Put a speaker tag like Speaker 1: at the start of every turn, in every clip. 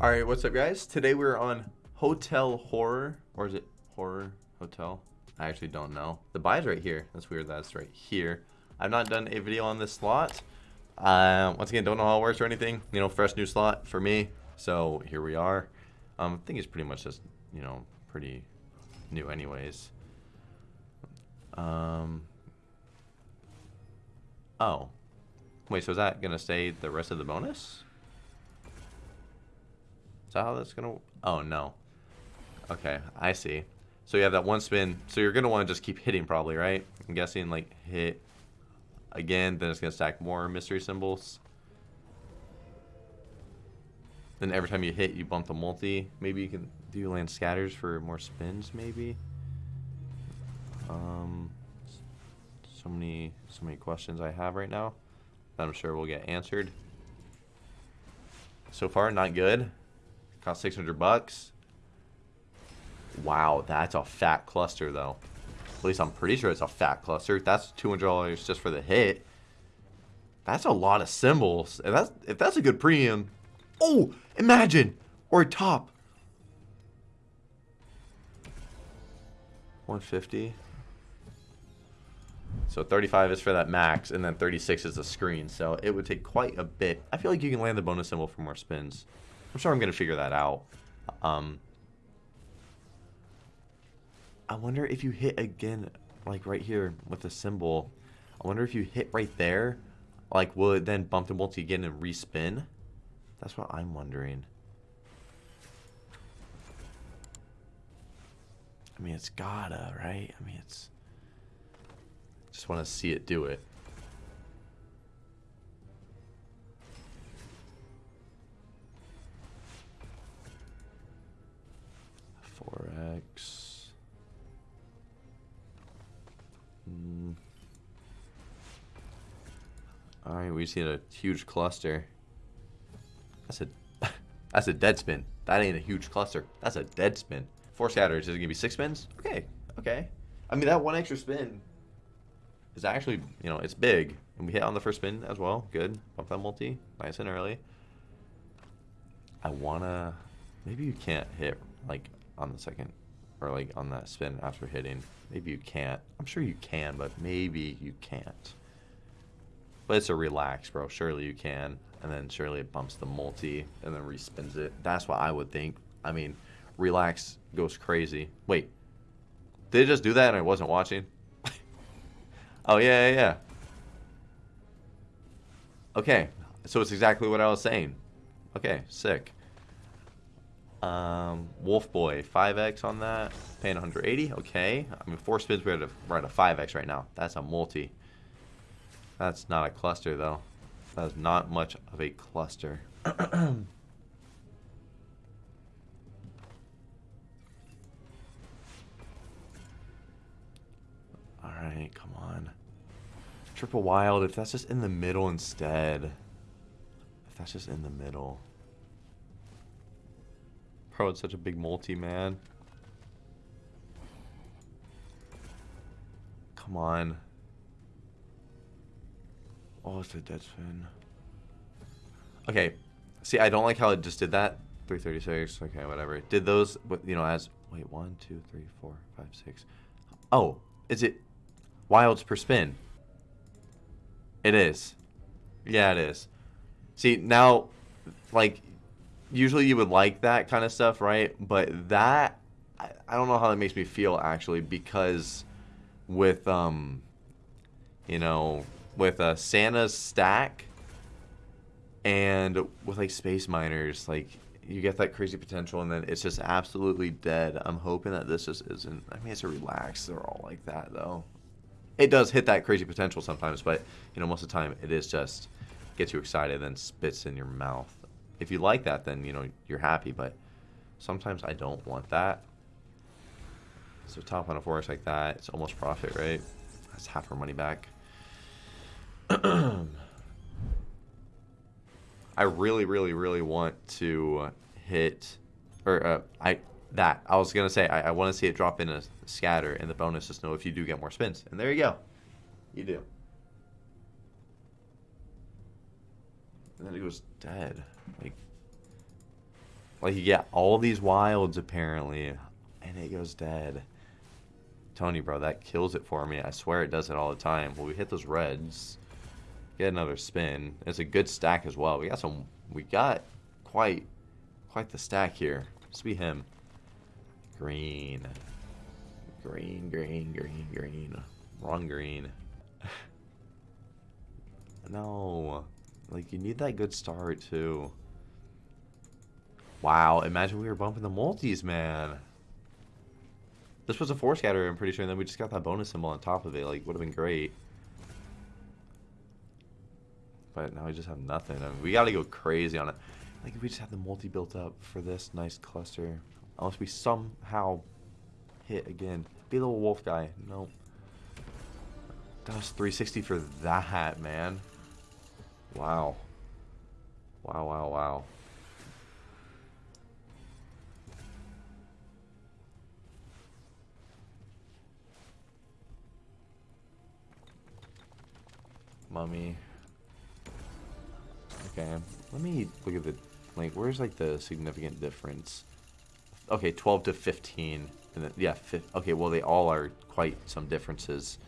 Speaker 1: All right, what's up, guys? Today we're on Hotel Horror, or is it Horror Hotel? I actually don't know. The buy's right here. That's weird. That's right here. I've not done a video on this slot. Uh, once again, don't know how it works or anything. You know, fresh new slot for me. So here we are. Um, I think it's pretty much just, you know, pretty new anyways. Um. Oh. Wait, so is that going to stay the rest of the bonus? Is that how that's going to... Oh, no. Okay, I see. So you have that one spin. So you're going to want to just keep hitting probably, right? I'm guessing, like, hit again. Then it's going to stack more mystery symbols. Then every time you hit, you bump the multi. Maybe you can do land scatters for more spins, maybe. Um, so many, so many questions I have right now that I'm sure will get answered. So far, not good. Cost 600 bucks. Wow, that's a fat cluster, though. At least I'm pretty sure it's a fat cluster. That's $200 just for the hit. That's a lot of symbols. If that's, if that's a good premium. Oh, imagine. Or a top. 150. So 35 is for that max, and then 36 is the screen. So it would take quite a bit. I feel like you can land the bonus symbol for more spins. I'm sure I'm going to figure that out. Um, I wonder if you hit again, like right here with the symbol. I wonder if you hit right there, like will it then bump the multi again and respin? That's what I'm wondering. I mean, it's gotta, right? I mean, it's... Just want to see it do it. All right, we see a huge cluster. That's a that's a dead spin. That ain't a huge cluster. That's a dead spin. Four scatters. Is it gonna be six spins? Okay, okay. I mean that one extra spin is actually, you know, it's big. And we hit on the first spin as well. Good. Bump that multi. Nice and early. I want to... Maybe you can't hit, like, on the second... Or, like, on that spin after hitting. Maybe you can't. I'm sure you can, but maybe you can't. But it's a relax, bro. Surely you can. And then surely it bumps the multi and then respins it. That's what I would think. I mean, relax goes crazy. Wait. Did it just do that and I wasn't watching? Oh, yeah, yeah, yeah. Okay, so it's exactly what I was saying. Okay, sick. Um, Wolf Boy, 5x on that, paying 180. Okay, I mean, four spins, we're at a, we're at a 5x right now. That's a multi. That's not a cluster, though. That is not much of a cluster. Alright, come on. Triple wild, if that's just in the middle instead. If that's just in the middle. Pro, it's such a big multi, man. Come on. Oh, it's a dead spin. Okay. See, I don't like how it just did that. 336. Okay, whatever. Did those, you know, as... Wait, one, two, three, four, five, six. Oh, is it wilds per spin? It is. Yeah, it is. See, now, like, usually you would like that kind of stuff, right? But that, I, I don't know how that makes me feel, actually, because with, um, you know, with uh, Santa's stack and with, like, Space Miners, like, you get that crazy potential and then it's just absolutely dead. I'm hoping that this just isn't, I mean, it's a relax. They're all like that, though it does hit that crazy potential sometimes, but you know most of the time it is just gets you excited and then spits in your mouth. If you like that, then you know you're happy, but sometimes I don't want that. So top on a forest like that, it's almost profit, right? That's half our money back. I really, really, really want to hit, or uh, I that. I was gonna say I, I want to see it drop in a scatter, and the bonus is know if you do get more spins. And there you go, you do. And then it goes dead. Like, Like you get all these wilds apparently, and it goes dead. Tony, bro, that kills it for me. I swear it does it all the time. Well, we hit those reds. Get another spin. It's a good stack as well. We got some. We got quite, quite the stack here. Must be him. Green. Green, green, green, green. Wrong green. no. Like, you need that good start, too. Wow, imagine we were bumping the multis, man. This was a four scatter, I'm pretty sure, and then we just got that bonus symbol on top of it. Like, would have been great. But now we just have nothing. I mean, we got to go crazy on it. Like, if we just have the multi built up for this nice cluster. Unless we somehow hit again. Be a little wolf guy. Nope. That was 360 for that, man. Wow. Wow, wow, wow. Mummy. Okay, let me look at the, like, where's, like, the significant difference? Okay, 12 to 15. And then, yeah, okay, well, they all are quite some differences.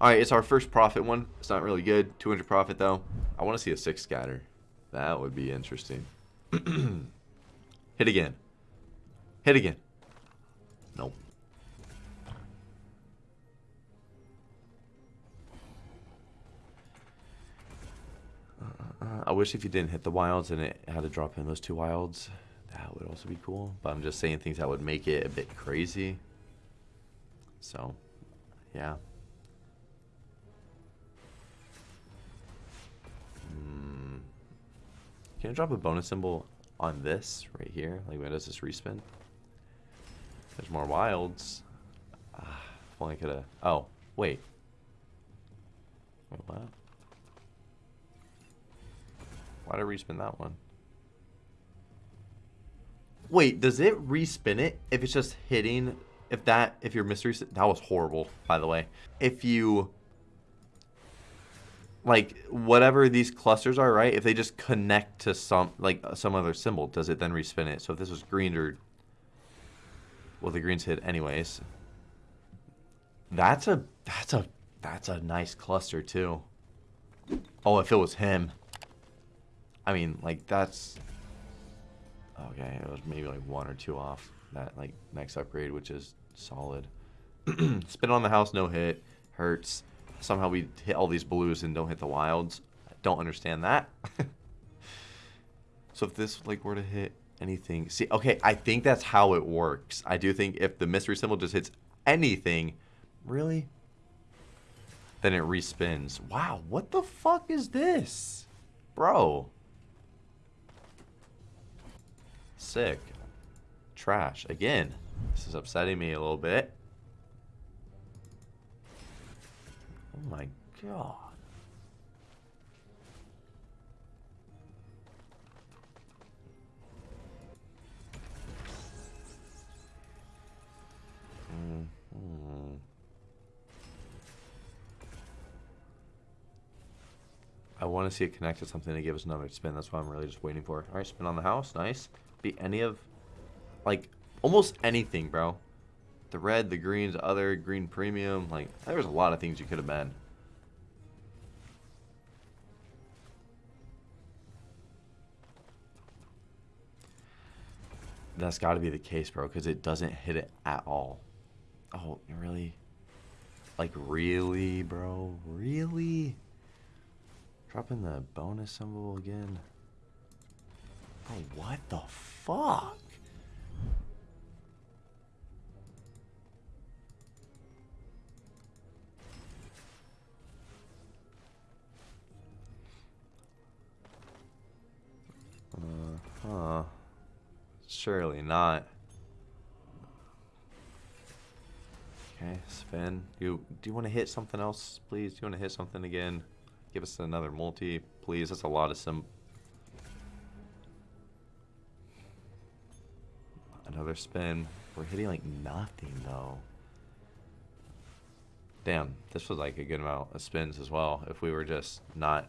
Speaker 1: All right, it's our first profit one. It's not really good. 200 profit, though. I want to see a 6 scatter. That would be interesting. Hit again. Hit again. Nope. I wish if you didn't hit the wilds and it had to drop in those two wilds, that would also be cool. But I'm just saying things that would make it a bit crazy. So, yeah. Hmm. Can I drop a bonus symbol on this right here? Like, when does this respin? There's more wilds. Ah, if only I could have... Oh, wait. Wait, what? Why'd I respin that one? Wait, does it respin it if it's just hitting? If that, if your mystery, that was horrible, by the way. If you, like, whatever these clusters are, right? If they just connect to some, like, uh, some other symbol, does it then respin it? So if this was green or, well, the greens hit anyways. That's a, that's a, that's a nice cluster too. Oh, if it was him. I mean, like, that's... Okay, it was maybe like one or two off that, like, next upgrade, which is solid. Spin on the house, no hit. Hurts. Somehow we hit all these blues and don't hit the wilds. I don't understand that. so if this, like, were to hit anything... See, okay, I think that's how it works. I do think if the mystery symbol just hits anything... Really? Then it respins. Wow, what the fuck is this? Bro. Sick. Trash. Again. This is upsetting me a little bit. Oh my god. Mm -hmm. I want to see it connect to something to give us another spin. That's what I'm really just waiting for. All right, spin on the house. Nice be any of, like, almost anything, bro. The red, the greens, other, green premium. Like, there's a lot of things you could have been. That's got to be the case, bro, because it doesn't hit it at all. Oh, really? Like, really, bro? Really? Dropping the bonus symbol again. What the fuck? Uh huh. Surely not. Okay, spin. You do you want to hit something else, please? Do you want to hit something again? Give us another multi, please. That's a lot of sim Another spin. We're hitting like nothing though. Damn, this was like a good amount of spins as well. If we were just not...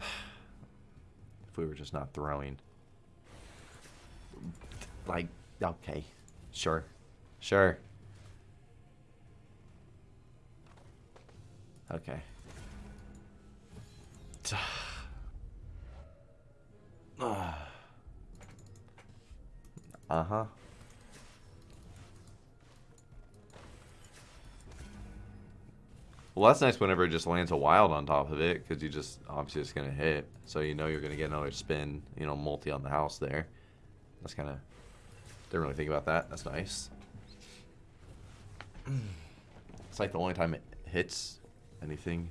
Speaker 1: If we were just not throwing. like, okay. Sure. Sure. Okay. Uh-huh. Well, that's nice whenever it just lands a wild on top of it, because you just, obviously it's going to hit. So you know you're going to get another spin, you know, multi on the house there. That's kind of, didn't really think about that. That's nice. It's like the only time it hits anything.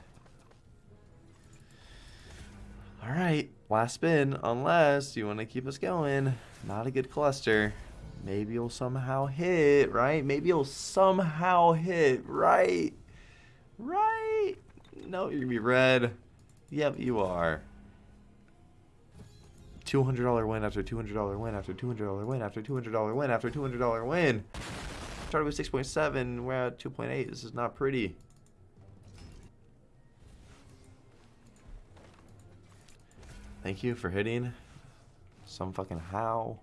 Speaker 1: Alright, last spin, unless you want to keep us going. Not a good cluster. Maybe you'll somehow hit, right? Maybe you'll somehow hit, right? Right? No, you're gonna be red. Yep, you are. $200 win after $200 win after $200 win after $200 win after $200 win. Started with 6.7, we're at 2.8. This is not pretty. Thank you for hitting. Some fucking how.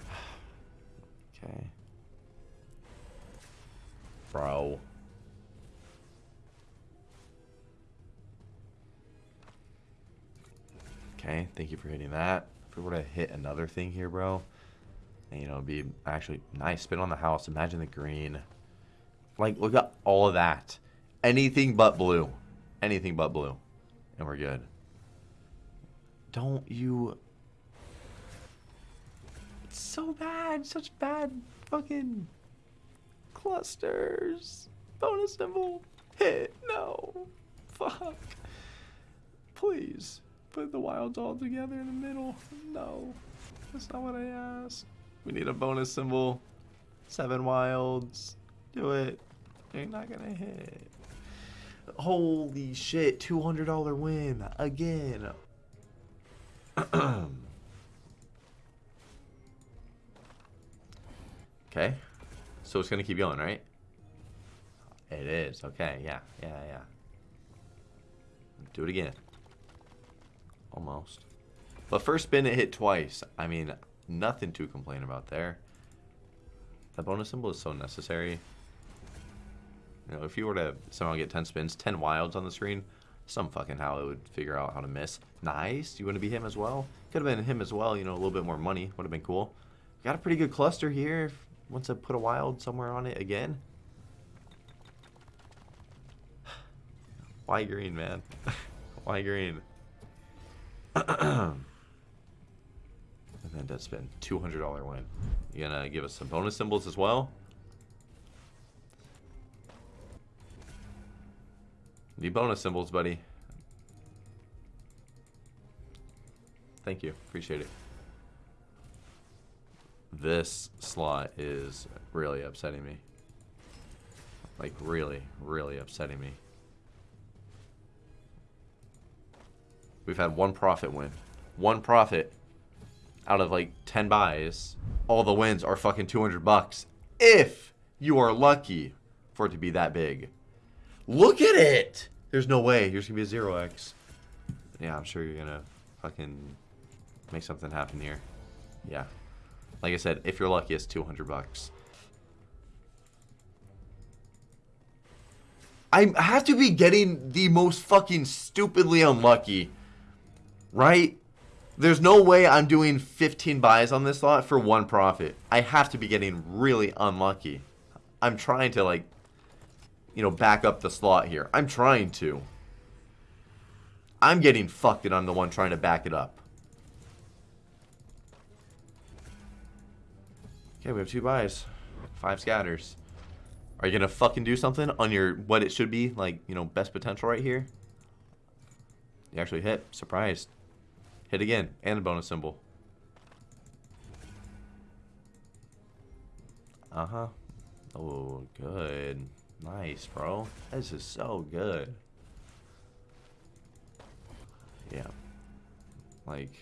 Speaker 1: okay. Bro. Okay, thank you for hitting that. If we were to hit another thing here, bro, and, you know, be actually nice spin on the house. Imagine the green. Like, look at all of that. Anything but blue. Anything but blue. And we're good. Don't you... It's so bad. Such bad fucking clusters. Bonus symbol. Hit. No. Fuck. Please. Put the wilds all together in the middle. No. That's not what I asked. We need a bonus symbol. Seven wilds. Do it. You're not gonna hit. Holy shit. $200 win. Again. okay. So it's gonna keep going, right? It is. Okay, yeah, yeah, yeah. Do it again. Almost. But first spin it hit twice. I mean, nothing to complain about there. That bonus symbol is so necessary. You know, if you were to somehow get 10 spins, 10 wilds on the screen, some fucking how it would figure out how to miss. Nice. You want to be him as well? Could have been him as well, you know, a little bit more money. Would have been cool. Got a pretty good cluster here. Once I put a wild somewhere on it again. Why green, man? Why green? and then that's been $200 win. You gonna give us some bonus symbols as well? Need bonus symbols, buddy. Thank you. Appreciate it. This slot is really upsetting me. Like, really, really upsetting me. We've had one profit win. One profit out of like 10 buys. All the wins are fucking 200 bucks. If you are lucky for it to be that big. Look at it! There's no way. Here's gonna be a 0x. Yeah, I'm sure you're gonna fucking make something happen here. Yeah. Like I said, if you're lucky, it's 200 bucks. I have to be getting the most fucking stupidly unlucky. Right? There's no way I'm doing 15 buys on this lot for one profit. I have to be getting really unlucky. I'm trying to, like, you know, back up the slot here. I'm trying to. I'm getting fucked and I'm the one trying to back it up. Okay, we have two buys. Five scatters. Are you to fucking do something on your, what it should be, like, you know, best potential right here? You actually hit. Surprised. Hit again. And a bonus symbol. Uh-huh. Oh, good. Nice, bro. This is so good. Yeah. Like...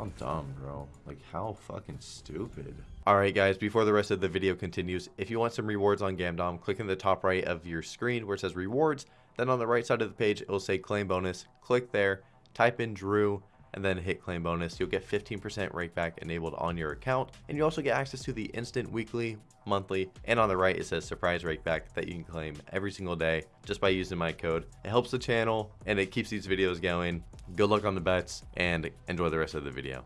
Speaker 1: How dumb, bro. Like, how fucking stupid. Alright, guys, before the rest of the video continues, if you want some rewards on Gamdom, click in the top right of your screen where it says rewards. Then on the right side of the page, it will say claim bonus. Click there, type in Drew, and then hit claim bonus. You'll get 15% rakeback enabled on your account. And you also get access to the instant weekly, monthly, and on the right it says surprise rakeback that you can claim every single day just by using my code. It helps the channel and it keeps these videos going. Good luck on the bets and enjoy the rest of the video.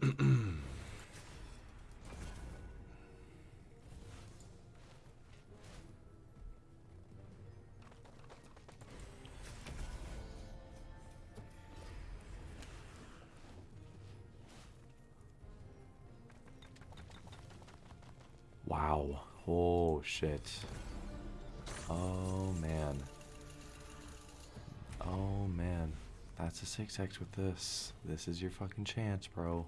Speaker 1: Wow. Oh, shit. Oh, man. Oh, man. That's a 6x with this. This is your fucking chance, bro.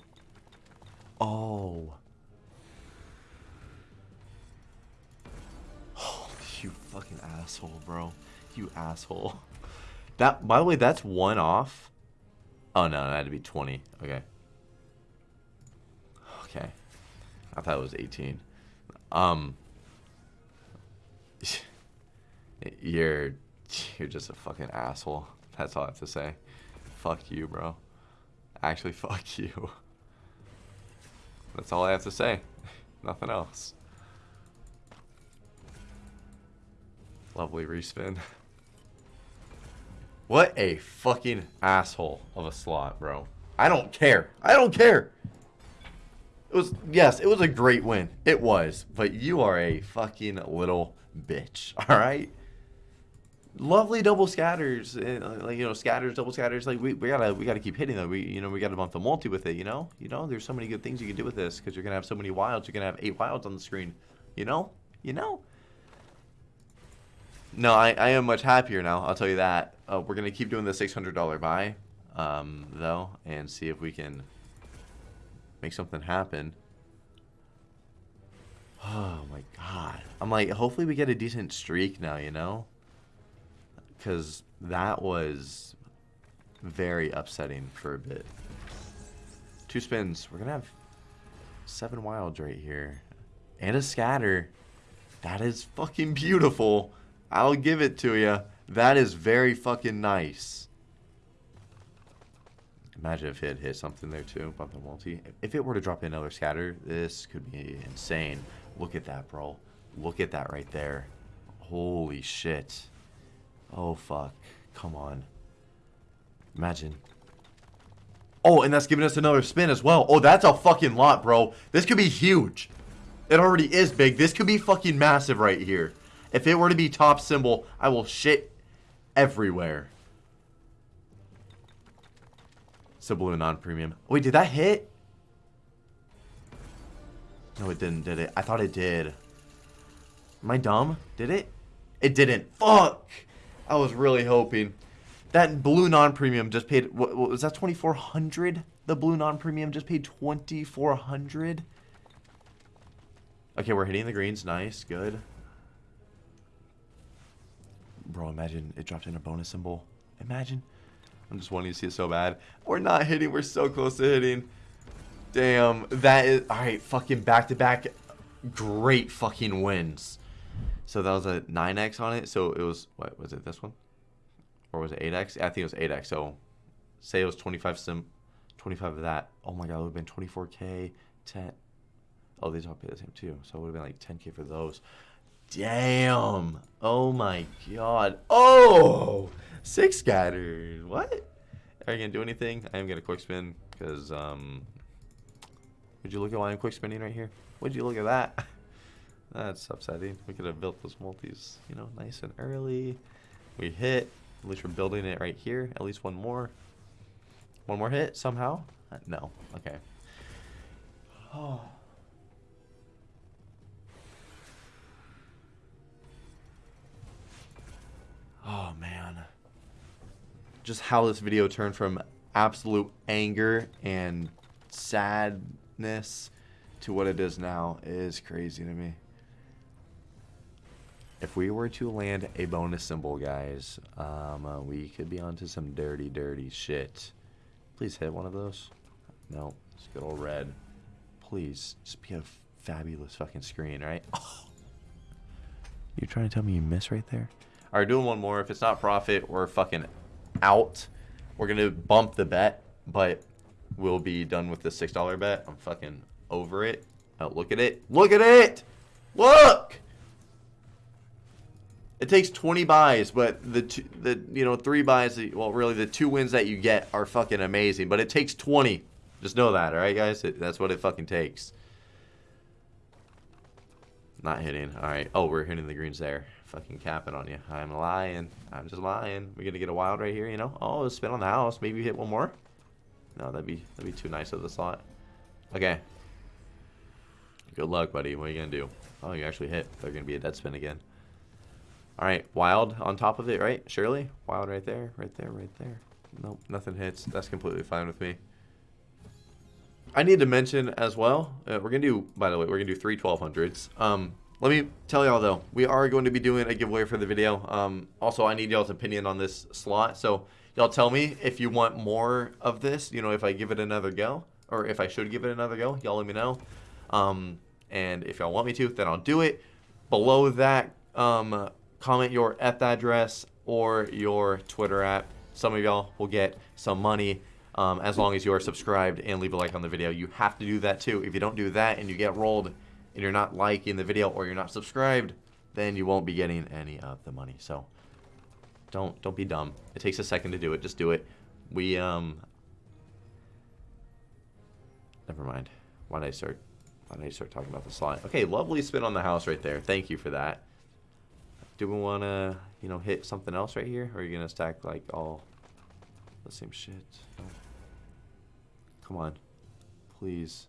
Speaker 1: Oh. Oh, you fucking asshole, bro. You asshole. That, by the way, that's one off. Oh, no, that had to be 20. Okay. Okay. I thought it was 18. Um, you're you're just a fucking asshole. That's all I have to say. Fuck you, bro. Actually, fuck you. That's all I have to say. Nothing else. Lovely respin. What a fucking asshole of a slot, bro. I don't care. I don't care. It was yes, it was a great win. It was, but you are a fucking little bitch. All right. Lovely double scatters, uh, like you know, scatters, double scatters. Like we, we gotta we gotta keep hitting them. We you know we gotta bump the multi with it. You know, you know. There's so many good things you can do with this because you're gonna have so many wilds. You're gonna have eight wilds on the screen. You know, you know. No, I, I am much happier now. I'll tell you that. Uh, we're gonna keep doing the $600 buy, um, though, and see if we can make something happen. Oh my god. I'm like, hopefully we get a decent streak now, you know? Because that was very upsetting for a bit. Two spins. We're going to have seven wilds right here. And a scatter. That is fucking beautiful. I'll give it to you. That is very fucking nice. Imagine if it hit something there too, bump the multi. If it were to drop another scatter, this could be insane. Look at that, bro. Look at that right there. Holy shit. Oh, fuck. Come on. Imagine. Oh, and that's giving us another spin as well. Oh, that's a fucking lot, bro. This could be huge. It already is big. This could be fucking massive right here. If it were to be top symbol, I will shit everywhere. Subliminal non-premium. Wait, did that hit? No, it didn't, did it? I thought it did. Am I dumb? Did it? It didn't. Fuck! I was really hoping. That blue non-premium just paid, what, what was that 2400 The blue non-premium just paid 2400 Okay, we're hitting the greens. Nice, good. Bro, imagine it dropped in a bonus symbol. Imagine. I'm just wanting to see it so bad. We're not hitting. We're so close to hitting. Damn. That is... Alright, fucking back-to-back -back great fucking wins. So that was a 9x on it. So it was... What, was it this one? Or was it 8x? I think it was 8x. So say it was 25 sim... 25 of that. Oh my god, it would have been 24k, 10... Oh, these all pay the same too. So it would have been like 10k for those. Damn. Oh my god. Oh, six scatters. What? Are you going to do anything? I am going to quick spin because, um... Would you look at why I'm quick spinning right here? Would you look at that? That's upsetting. We could have built those multis, you know, nice and early. We hit. At least we're building it right here. At least one more. One more hit somehow? Uh, no. Okay. Oh. Oh man. Just how this video turned from absolute anger and sadness to what it is now is crazy to me. If we were to land a bonus symbol, guys, um, uh, we could be onto some dirty, dirty shit. Please hit one of those. No, it's good old red. Please, just be a fabulous fucking screen, right? Oh. You trying to tell me you miss right there? All right, doing one more. If it's not profit, we're fucking out. We're gonna bump the bet, but we'll be done with the six dollar bet. I'm fucking over it. Oh, look at it. Look at it. Look. It takes 20 buys, but the two, the you know three buys, well, really the two wins that you get are fucking amazing. But it takes 20. Just know that, all right, guys. It, that's what it fucking takes. Not hitting. All right. Oh, we're hitting the greens there. Fucking capping on you. I'm lying. I'm just lying. We're gonna get a wild right here, you know? Oh, spin on the house. Maybe hit one more. No, that'd be that'd be too nice of the slot. Okay. Good luck, buddy. What are you gonna do? Oh, you actually hit. They're gonna be a dead spin again. All right, wild on top of it, right? Surely, wild right there, right there, right there. Nope, nothing hits. That's completely fine with me. I need to mention as well, uh, we're going to do, by the way, we're going to do three 1200s. Um, let me tell y'all though, we are going to be doing a giveaway for the video. Um, also, I need y'all's opinion on this slot. So y'all tell me if you want more of this, you know, if I give it another go or if I should give it another go, y'all let me know. Um, and if y'all want me to, then I'll do it. Below that, um, comment your F address or your Twitter app. Some of y'all will get some money um, as long as you are subscribed and leave a like on the video. You have to do that too. If you don't do that and you get rolled and you're not liking the video or you're not subscribed, then you won't be getting any of the money. So don't don't be dumb. It takes a second to do it. Just do it. We um never mind. Why did I start why did I start talking about the slide? Okay, lovely spin on the house right there. Thank you for that. Do we want to, you know, hit something else right here? Or are you going to stack, like, all the same shit? No. Come on. Please.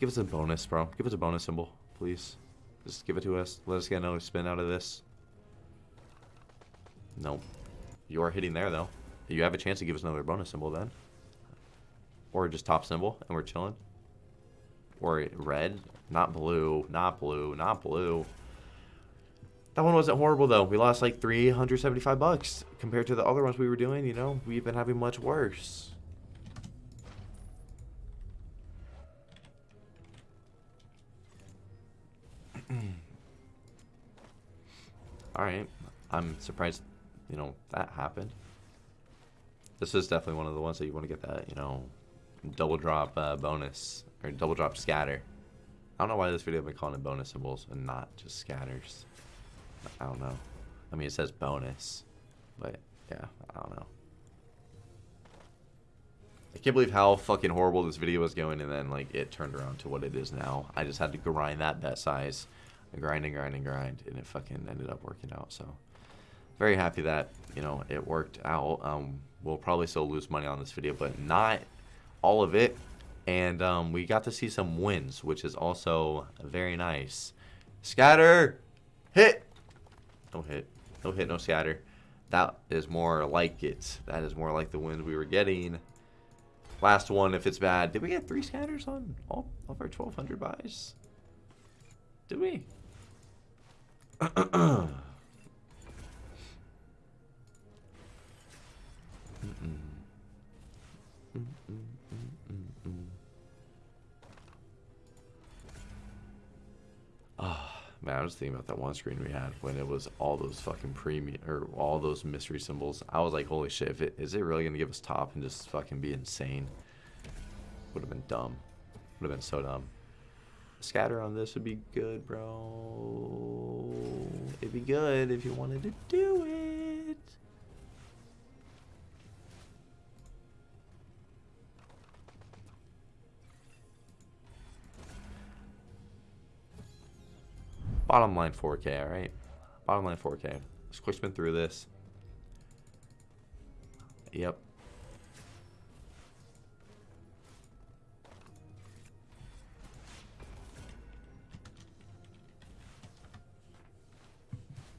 Speaker 1: Give us a bonus, bro. Give us a bonus symbol, please. Just give it to us. Let us get another spin out of this. Nope. You are hitting there, though. You have a chance to give us another bonus symbol then. Or just top symbol, and we're chilling. Or red. Not blue. Not blue. Not blue. That one wasn't horrible though. We lost like 375 bucks compared to the other ones we were doing, you know. We've been having much worse. Alright. I'm surprised, you know, that happened. This is definitely one of the ones that you want to get that, you know, double drop uh, bonus. Or double drop scatter. I don't know why this video I've been calling it bonus symbols and not just scatters. I don't know. I mean, it says bonus, but yeah, I don't know. I can't believe how fucking horrible this video was going and then like it turned around to what it is now. I just had to grind that bet size, I grind and grind and grind, and it fucking ended up working out. So very happy that you know it worked out. Um, we'll probably still lose money on this video, but not all of it. And um, we got to see some wins, which is also very nice. Scatter, hit. No hit. No hit, no scatter. That is more like it. That is more like the wins we were getting. Last one, if it's bad. Did we get three scatters on all of our 1,200 buys? Did we? mm -mm. Man, I was thinking about that one screen we had when it was all those fucking premium or all those mystery symbols. I was like, holy shit, if it, is it really gonna give us top and just fucking be insane? Would have been dumb. Would have been so dumb. Scatter on this would be good, bro. It'd be good if you wanted to do Bottom line 4K, alright? Bottom line 4K. Let's quick spin through this. Yep.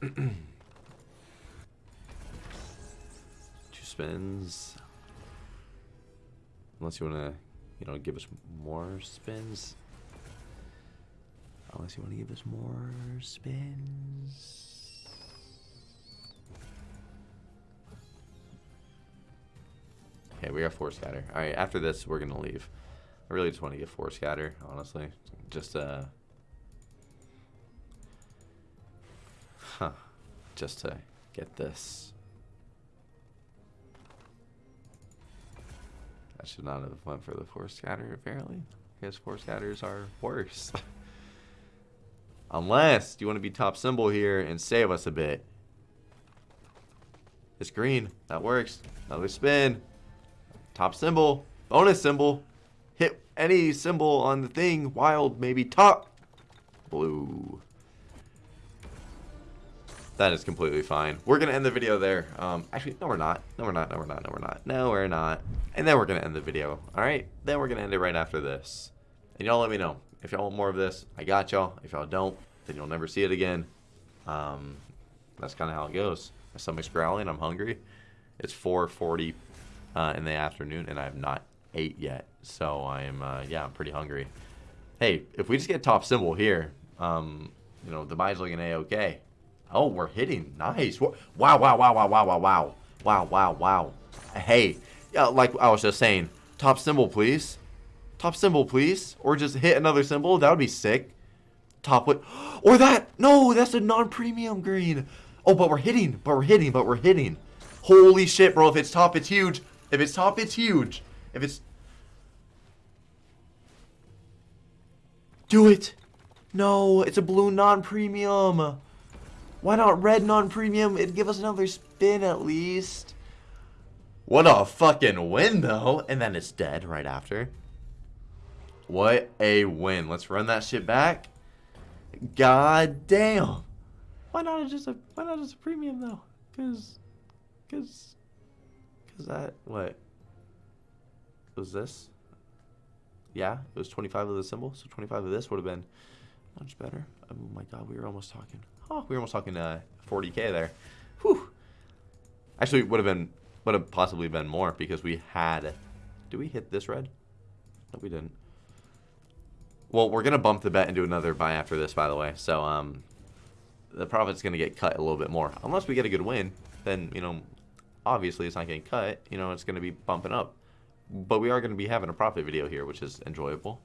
Speaker 1: Two spins. Unless you want to, you know, give us more spins. Unless you want to give us more spins. Okay, we got four scatter. All right, after this, we're gonna leave. I really just want to get four scatter, honestly. Just uh, huh, just to get this. I should not have went for the four scatter. Apparently, Because four scatters are worse. Unless you want to be top symbol here and save us a bit. It's green. That works. Another spin. Top symbol. Bonus symbol. Hit any symbol on the thing. Wild, maybe top. Blue. That is completely fine. We're going to end the video there. Um, actually, no, we're not. No, we're not. No, we're not. No, we're not. No, we're not. And then we're going to end the video. All right? Then we're going to end it right after this. And y'all let me know. If y'all want more of this, I got y'all. If y'all don't, then you'll never see it again. Um, that's kind of how it goes. My stomach's growling. I'm hungry. It's 4:40 uh, in the afternoon, and I have not ate yet. So I'm, uh, yeah, I'm pretty hungry. Hey, if we just get top symbol here, um, you know, the buy's looking a-okay. Oh, we're hitting. Nice. Wow, wow, wow, wow, wow, wow, wow. Wow, wow, wow. Hey, yeah, like I was just saying, top symbol, please. Top symbol, please. Or just hit another symbol. That would be sick. Top what? Or that. No, that's a non-premium green. Oh, but we're hitting. But we're hitting. But we're hitting. Holy shit, bro. If it's top, it's huge. If it's top, it's huge. If it's... Do it. No, it's a blue non-premium. Why not red non-premium? It'd give us another spin at least. What a fucking win, though. And then it's dead right after. What a win. Let's run that shit back. God damn. Why not just a why not just a premium though? Cause cause cause that what was this? Yeah, it was 25 of the symbol, so 25 of this would have been much better. Oh my god, we were almost talking. Oh, we were almost talking uh 40k there. Whew. Actually, would have been would have possibly been more because we had. Did we hit this red? No, we didn't. Well, we're going to bump the bet and do another buy after this, by the way. So, um, the profit's going to get cut a little bit more. Unless we get a good win, then, you know, obviously it's not getting cut. You know, it's going to be bumping up. But we are going to be having a profit video here, which is enjoyable.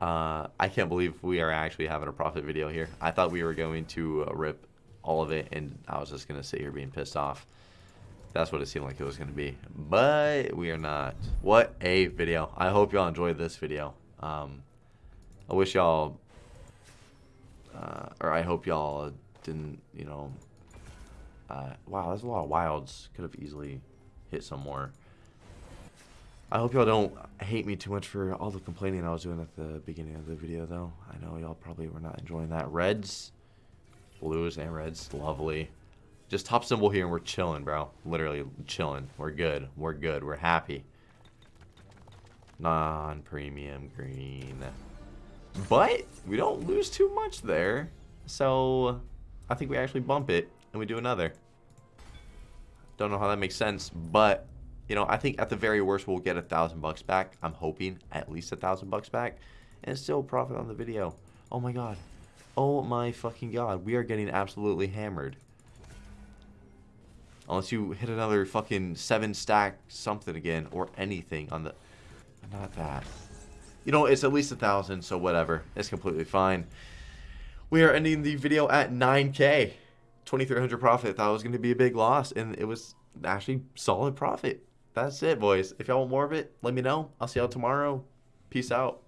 Speaker 1: Uh, I can't believe we are actually having a profit video here. I thought we were going to uh, rip all of it, and I was just going to sit here being pissed off. That's what it seemed like it was going to be. But we are not. What a video. I hope y'all enjoyed this video. Um, I wish y'all, uh, or I hope y'all didn't, you know, uh, wow, there's a lot of wilds. Could have easily hit some more. I hope y'all don't hate me too much for all the complaining I was doing at the beginning of the video, though. I know y'all probably were not enjoying that. Reds, blues, and reds, lovely. Just top symbol here, and we're chilling, bro. Literally chilling. We're good. We're good. We're happy. Non-premium green. But we don't lose too much there. So I think we actually bump it and we do another. Don't know how that makes sense, but you know, I think at the very worst we'll get a thousand bucks back. I'm hoping at least a thousand bucks back and still profit on the video. Oh my god. Oh my fucking god. We are getting absolutely hammered. Unless you hit another fucking seven stack something again or anything on the... Not that you know, it's at least a thousand, so whatever. It's completely fine. We are ending the video at 9k. 2300 profit. I thought it was going to be a big loss, and it was actually solid profit. That's it, boys. If y'all want more of it, let me know. I'll see y'all tomorrow. Peace out.